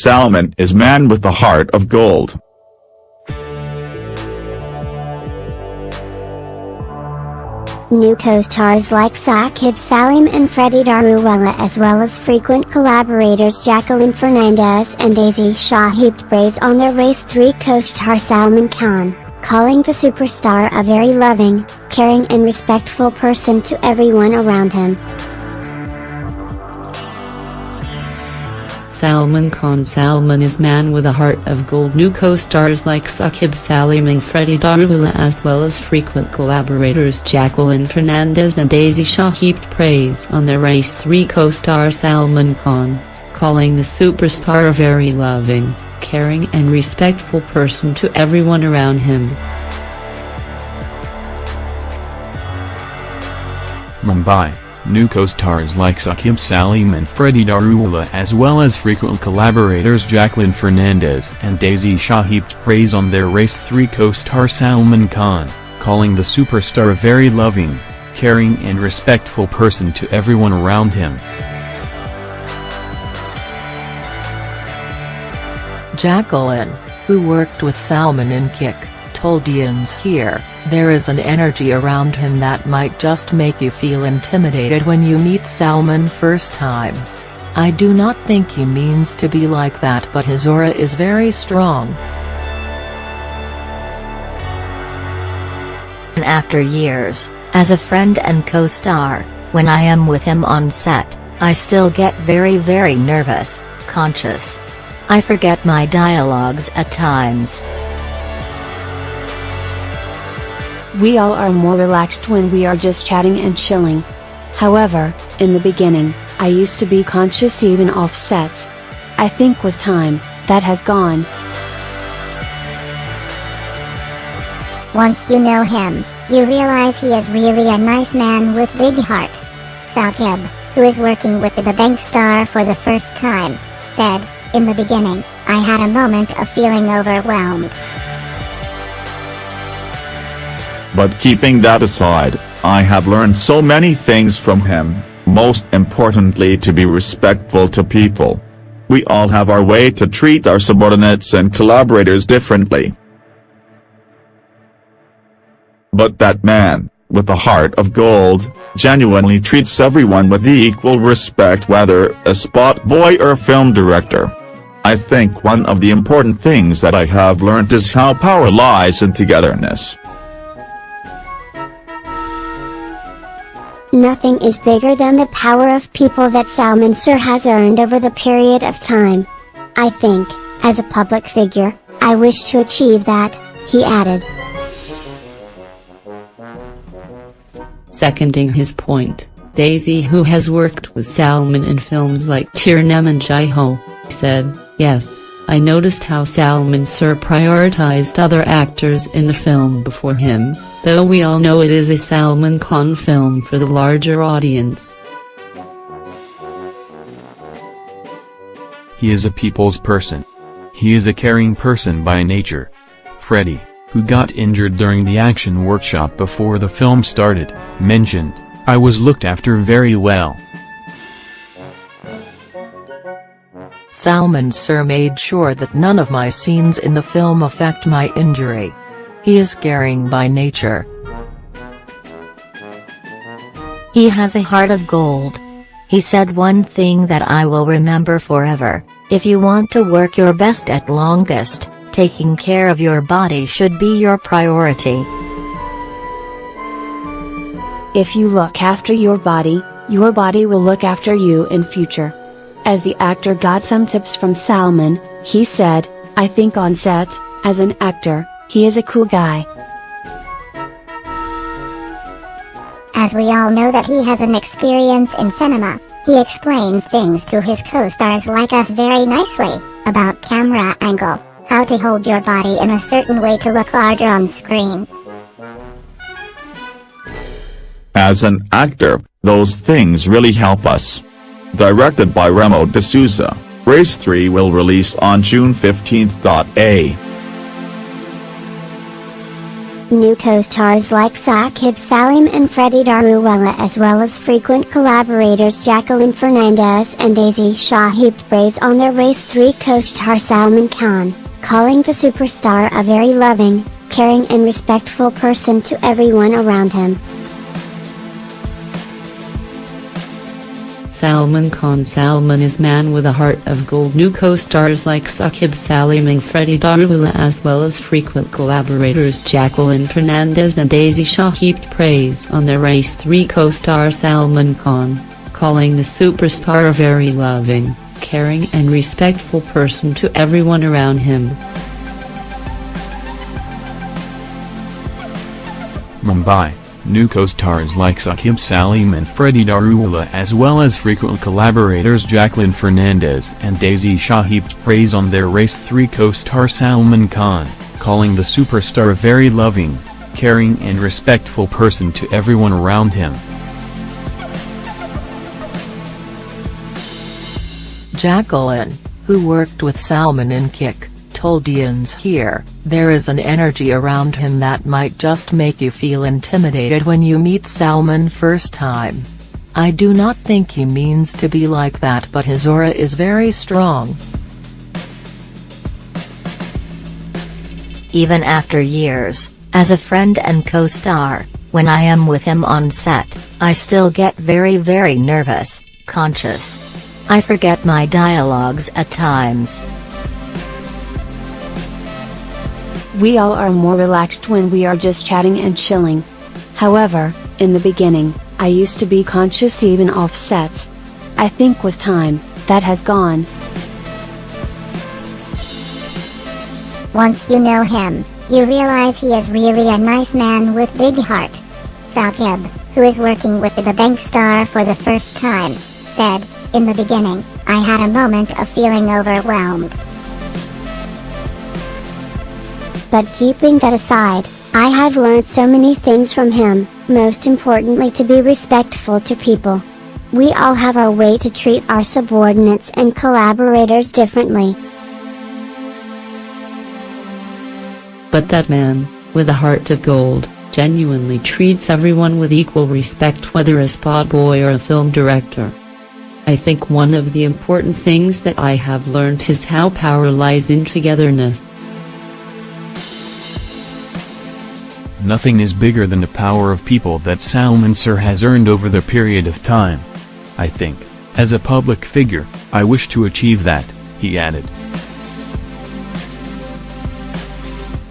Salman is man with the heart of gold. New co-stars like Saqib Salim and Freddie Daruwala as well as frequent collaborators Jacqueline Fernandez and Daisy Shah heaped praise on their Race 3 co-star Salman Khan, calling the superstar a very loving, caring and respectful person to everyone around him. Salman Khan. Salman is man with a heart of gold. New co-stars like Saqib Salim and Freddie Daruwala as well as frequent collaborators Jacqueline Fernandez and Daisy Shah heaped praise on their Race. 3 co-star Salman Khan, calling the superstar a very loving, caring and respectful person to everyone around him. Mumbai New co-stars like Saqib Salim and Freddie Daruwala as well as frequent collaborators Jacqueline Fernandez and Daisy Shah heaped praise on their Race 3 co-star Salman Khan, calling the superstar a very loving, caring and respectful person to everyone around him. Jacqueline, who worked with Salman in Kick, told IANS here, there is an energy around him that might just make you feel intimidated when you meet Salman first time. I do not think he means to be like that but his aura is very strong. After years, as a friend and co-star, when I am with him on set, I still get very very nervous, conscious. I forget my dialogues at times. We all are more relaxed when we are just chatting and chilling. However, in the beginning, I used to be conscious even off sets. I think with time, that has gone. Once you know him, you realize he is really a nice man with big heart. Saqib, who is working with the Dabangg star for the first time, said, In the beginning, I had a moment of feeling overwhelmed. But keeping that aside, I have learned so many things from him, most importantly to be respectful to people. We all have our way to treat our subordinates and collaborators differently. But that man, with a heart of gold, genuinely treats everyone with equal respect whether a spot boy or film director. I think one of the important things that I have learned is how power lies in togetherness. Nothing is bigger than the power of people that Salman Sir has earned over the period of time. I think, as a public figure, I wish to achieve that, he added. Seconding his point, Daisy who has worked with Salman in films like Tere Naam and Jai Ho, said, yes, I noticed how Salman Sir prioritized other actors in the film before him, though we all know it is a Salman Khan film for the larger audience. He is a people's person. He is a caring person by nature. Freddie, who got injured during the action workshop before the film started, mentioned, I was looked after very well. Salman Sir made sure that none of my scenes in the film affect my injury. He is caring by nature. He has a heart of gold. He said one thing that I will remember forever, if you want to work your best at longest, taking care of your body should be your priority. If you look after your body, your body will look after you in future. As the actor got some tips from Salman, he said, I think on set, as an actor, he is a cool guy. As we all know that he has an experience in cinema, he explains things to his co-stars like us very nicely, about camera angle, how to hold your body in a certain way to look larger on screen. As an actor, those things really help us. Directed by Remo D'Souza, Race 3 will release on June 15. A. New co-stars like Saqib Salim and Freddie Daruwala as well as frequent collaborators Jacqueline Fernandez and Daisy Shah heaped praise on their Race 3 co-star Salman Khan, calling the superstar a very loving, caring and respectful person to everyone around him. Salman Khan. Salman is man with a heart of gold. New co-stars like Saqib Salim and Freddie Daruwala as well as frequent collaborators Jacqueline Fernandez and Daisy Shah heaped praise on their Race. 3 co-star Salman Khan, calling the superstar a very loving, caring and respectful person to everyone around him. Mumbai New co-stars like Saqib Salim and Freddie Daruwala as well as frequent collaborators Jacqueline Fernandez and Daisy Shah heaped praise on their Race 3 co-star Salman Khan, calling the superstar a very loving, caring and respectful person to everyone around him. Jacqueline, who worked with Salman in Kick, told IANS here, there is an energy around him that might just make you feel intimidated when you meet Salman first time. I do not think he means to be like that but his aura is very strong. Even after years, as a friend and co-star, when I am with him on set, I still get very very nervous, conscious. I forget my dialogues at times. We all are more relaxed when we are just chatting and chilling. However, in the beginning, I used to be conscious even off sets. I think with time, that has gone. Once you know him, you realize he is really a nice man with big heart. Saqib, who is working with the Dabangg star for the first time, said, in the beginning, I had a moment of feeling overwhelmed. But keeping that aside, I have learned so many things from him, most importantly to be respectful to people. We all have our way to treat our subordinates and collaborators differently. But that man, with a heart of gold, genuinely treats everyone with equal respect whether a spot boy or a film director. I think one of the important things that I have learned is how power lies in togetherness. Nothing is bigger than the power of people that Salman Sir has earned over the period of time. I think, as a public figure, I wish to achieve that, he added.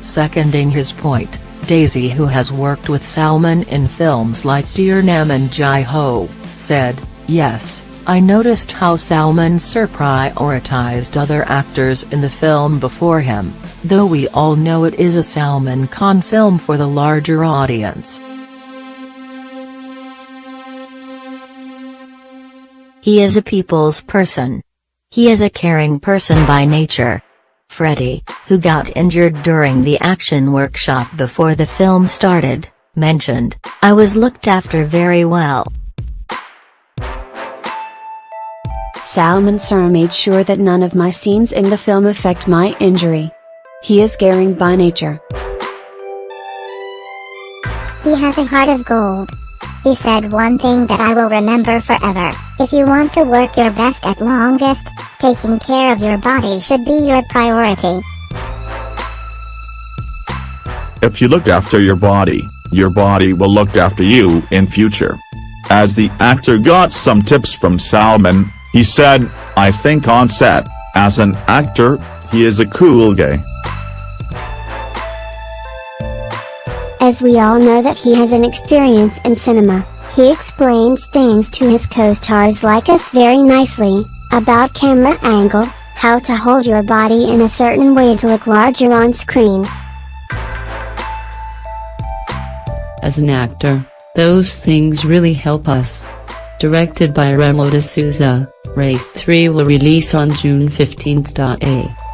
Seconding his point, Daisy who has worked with Salman in films like Tere Naam and Jai Ho, said, Yes, I noticed how Salman Sir prioritized other actors in the film before him, though we all know it is a Salman Khan film for the larger audience. He is a people's person. He is a caring person by nature. Freddie, who got injured during the action workshop before the film started, mentioned, I was looked after very well. Salman Sir made sure that none of my scenes in the film affect my injury. He is caring by nature. He has a heart of gold. He said one thing that I will remember forever. If you want to work your best at longest, taking care of your body should be your priority. If you look after your body, your body will look after you in future. As the actor got some tips from Salman, he said, I think on set, as an actor, he is a cool guy. As we all know that he has an experience in cinema, he explains things to his co-stars like us very nicely, about camera angle, how to hold your body in a certain way to look larger on screen. As an actor, those things really help us. Directed by Remo D'Souza, Race 3 will release on June 15. A.